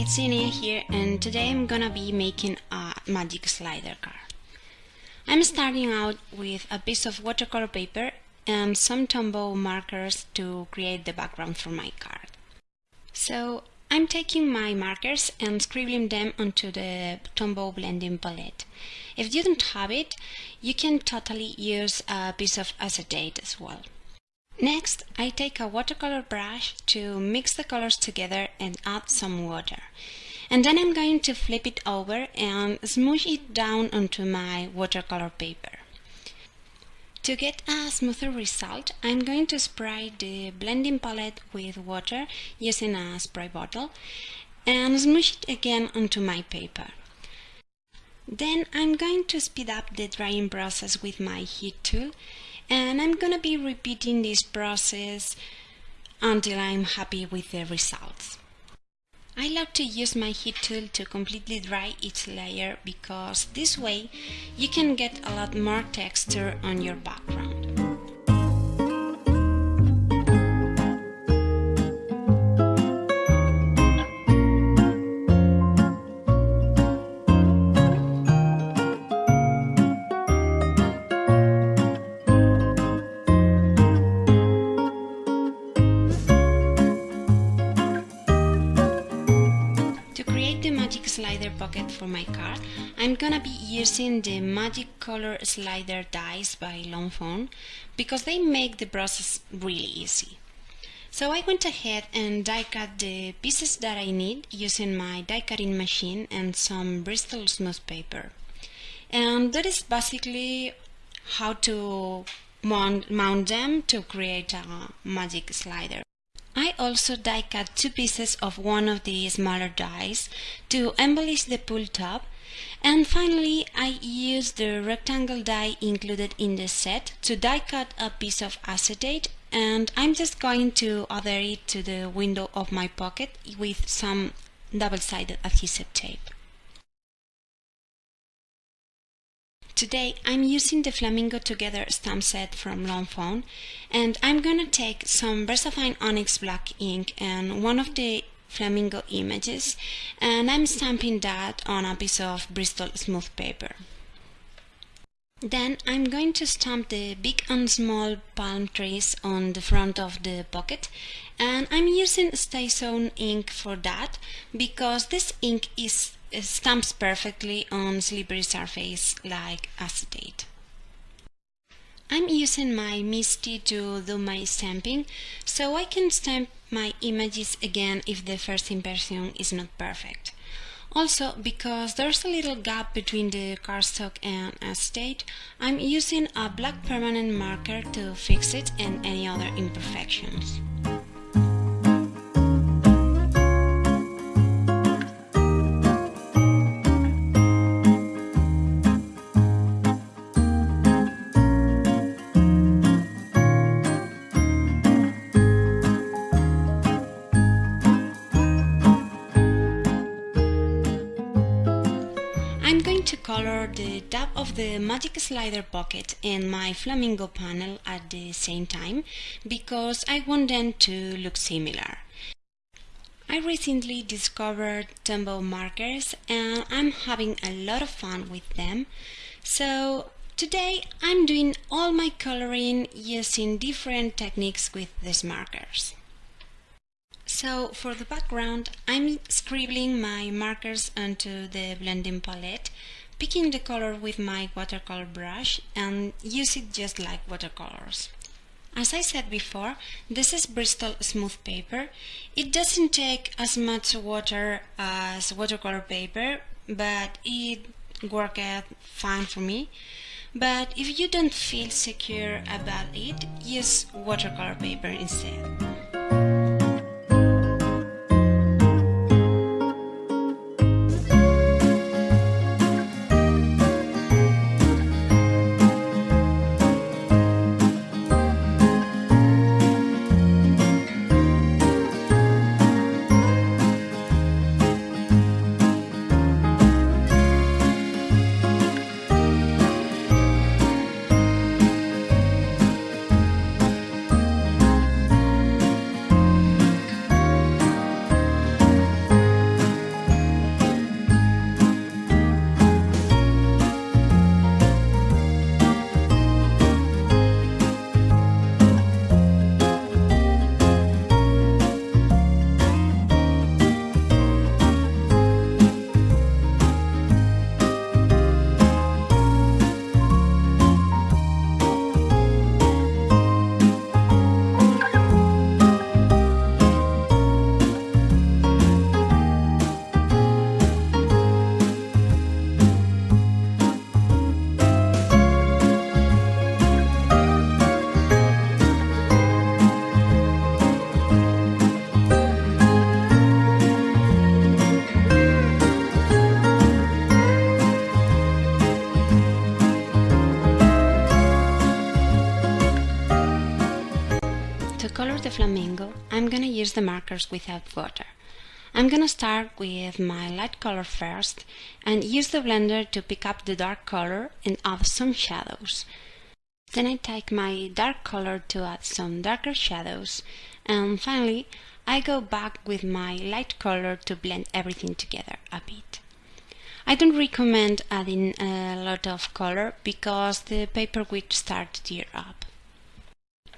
it's Inia here and today I'm gonna be making a magic slider card. I'm starting out with a piece of watercolor paper and some Tombow markers to create the background for my card. So I'm taking my markers and scribbling them onto the Tombow blending palette. If you don't have it, you can totally use a piece of acetate as well. Next, I take a watercolor brush to mix the colors together and add some water. And then I'm going to flip it over and smoosh it down onto my watercolor paper. To get a smoother result, I'm going to spray the blending palette with water using a spray bottle and smoosh it again onto my paper. Then I'm going to speed up the drying process with my heat tool and I'm gonna be repeating this process until I'm happy with the results. I love to use my heat tool to completely dry each layer because this way you can get a lot more texture on your background. Pocket for my card, I'm gonna be using the Magic Color Slider dies by Lawn Fawn because they make the process really easy. So I went ahead and die cut the pieces that I need using my die cutting machine and some Bristol smooth paper. And that is basically how to mount, mount them to create a magic slider. I also die cut two pieces of one of the smaller dies to embellish the pull top and finally I used the rectangle die included in the set to die cut a piece of acetate and I'm just going to adhere it to the window of my pocket with some double-sided adhesive tape. Today I'm using the Flamingo Together stamp set from Lawn Fawn and I'm gonna take some VersaFine Onyx Black ink and one of the flamingo images and I'm stamping that on a piece of Bristol smooth paper. Then I'm going to stamp the big and small palm trees on the front of the pocket and I'm using StazOn ink for that because this ink is stamps perfectly on slippery surface like acetate. I'm using my MISTI to do my stamping so I can stamp my images again if the first impression is not perfect. Also, because there's a little gap between the cardstock and acetate, I'm using a black permanent marker to fix it and any other imperfections. Color the top of the Magic Slider pocket and my Flamingo panel at the same time because I want them to look similar. I recently discovered Tombow markers and I'm having a lot of fun with them. So today I'm doing all my coloring using different techniques with these markers. So for the background, I'm scribbling my markers onto the blending palette picking the color with my watercolor brush and use it just like watercolors. As I said before, this is Bristol smooth paper. It doesn't take as much water as watercolor paper, but it worked fine for me. But if you don't feel secure about it, use watercolor paper instead. Color the flamingo, I'm gonna use the markers without water. I'm gonna start with my light color first and use the blender to pick up the dark color and add some shadows. Then I take my dark color to add some darker shadows and finally I go back with my light color to blend everything together a bit. I don't recommend adding a lot of color because the paper will start to tear up.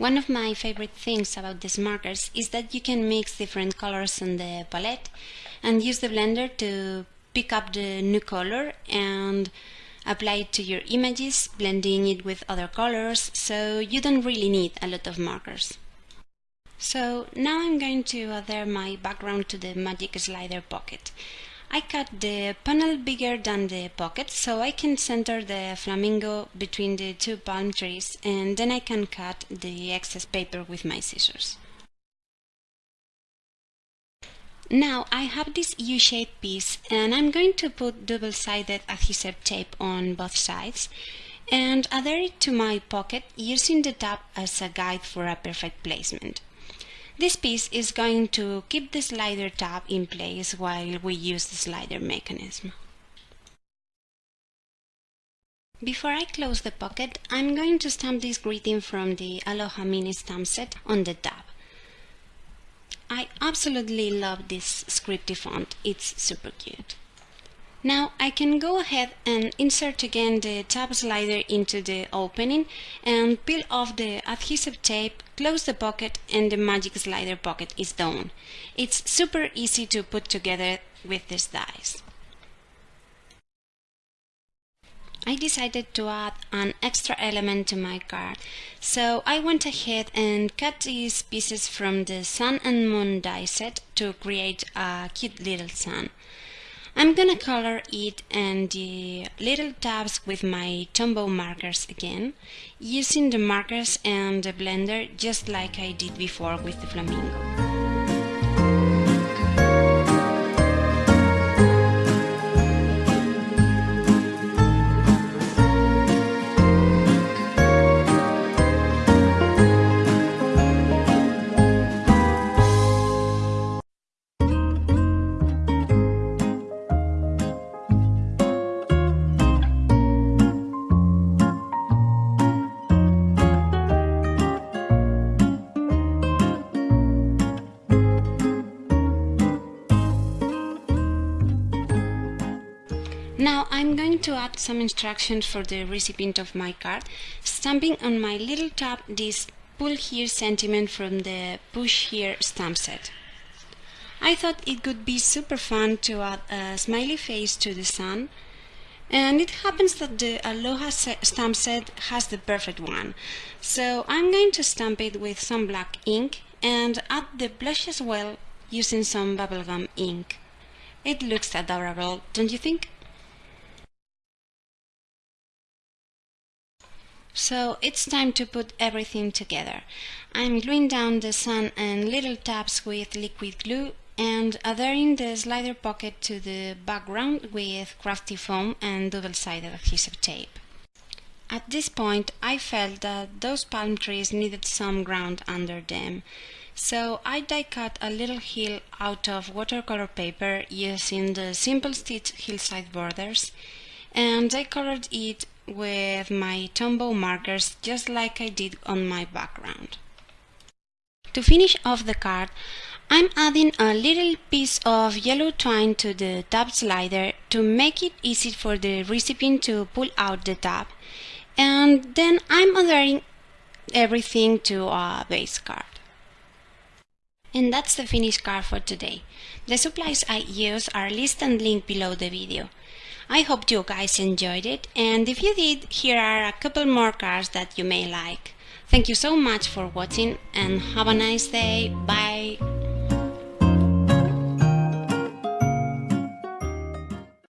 One of my favorite things about these markers is that you can mix different colors on the palette and use the blender to pick up the new color and apply it to your images, blending it with other colors, so you don't really need a lot of markers. So now I'm going to adhere my background to the Magic Slider pocket. I cut the panel bigger than the pocket so I can center the flamingo between the two palm trees and then I can cut the excess paper with my scissors. Now I have this U-shaped piece and I'm going to put double-sided adhesive tape on both sides and adhere it to my pocket using the tab as a guide for a perfect placement. This piece is going to keep the slider tab in place while we use the slider mechanism. Before I close the pocket, I'm going to stamp this greeting from the Aloha Mini stamp set on the tab. I absolutely love this scripty font, it's super cute. Now I can go ahead and insert again the tab slider into the opening and peel off the adhesive tape, close the pocket and the magic slider pocket is done. It's super easy to put together with these dies. I decided to add an extra element to my card, so I went ahead and cut these pieces from the Sun and Moon die set to create a cute little sun. I'm gonna color it and the little tabs with my Tombow markers again, using the markers and the blender just like I did before with the flamingo. Now I'm going to add some instructions for the recipient of my card, stamping on my little tab this pull here sentiment from the push here stamp set. I thought it would be super fun to add a smiley face to the sun, and it happens that the Aloha stamp set has the perfect one. So I'm going to stamp it with some black ink and add the blush as well using some bubblegum ink. It looks adorable, don't you think? So it's time to put everything together. I'm gluing down the sun and little tabs with liquid glue and adhering the slider pocket to the background with crafty foam and double-sided adhesive tape. At this point I felt that those palm trees needed some ground under them, so I die cut a little hill out of watercolor paper using the Simple Stitch hillside borders and I colored it with my Tombow markers just like I did on my background. To finish off the card, I'm adding a little piece of yellow twine to the tab slider to make it easy for the recipient to pull out the tab and then I'm adhering everything to a base card. And that's the finished card for today. The supplies I use are listed and linked below the video. I hope you guys enjoyed it and if you did, here are a couple more cards that you may like. Thank you so much for watching and have a nice day. Bye!